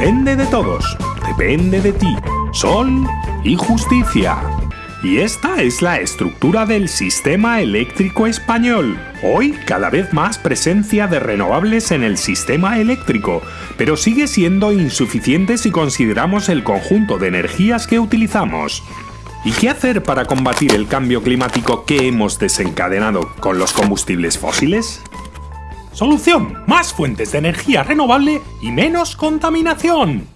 depende de todos, depende de ti. Sol y justicia. Y esta es la estructura del sistema eléctrico español. Hoy cada vez más presencia de renovables en el sistema eléctrico, pero sigue siendo insuficiente si consideramos el conjunto de energías que utilizamos. ¿Y qué hacer para combatir el cambio climático que hemos desencadenado con los combustibles fósiles? Solución, más fuentes de energía renovable y menos contaminación.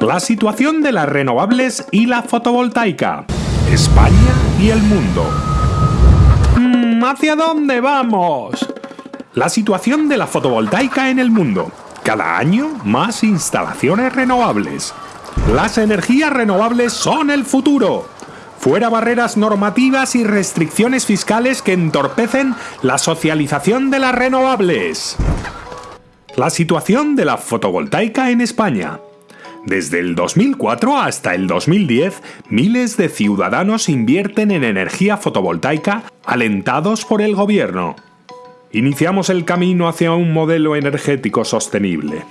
La situación de las renovables y la fotovoltaica. España y el mundo. Mm, ¿Hacia dónde vamos? La situación de la fotovoltaica en el mundo. Cada año más instalaciones renovables. Las energías renovables son el futuro. Fuera barreras normativas y restricciones fiscales que entorpecen la socialización de las renovables. La situación de la fotovoltaica en España. Desde el 2004 hasta el 2010, miles de ciudadanos invierten en energía fotovoltaica alentados por el gobierno. Iniciamos el camino hacia un modelo energético sostenible.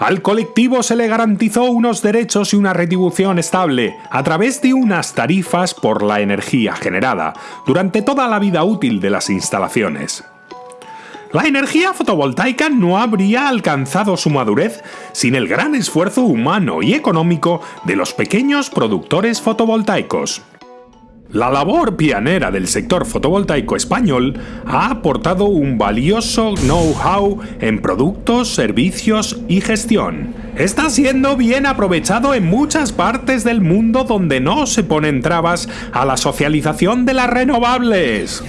Al colectivo se le garantizó unos derechos y una retribución estable a través de unas tarifas por la energía generada durante toda la vida útil de las instalaciones. La energía fotovoltaica no habría alcanzado su madurez sin el gran esfuerzo humano y económico de los pequeños productores fotovoltaicos. La labor pionera del sector fotovoltaico español ha aportado un valioso know-how en productos, servicios y gestión. Está siendo bien aprovechado en muchas partes del mundo donde no se ponen trabas a la socialización de las renovables.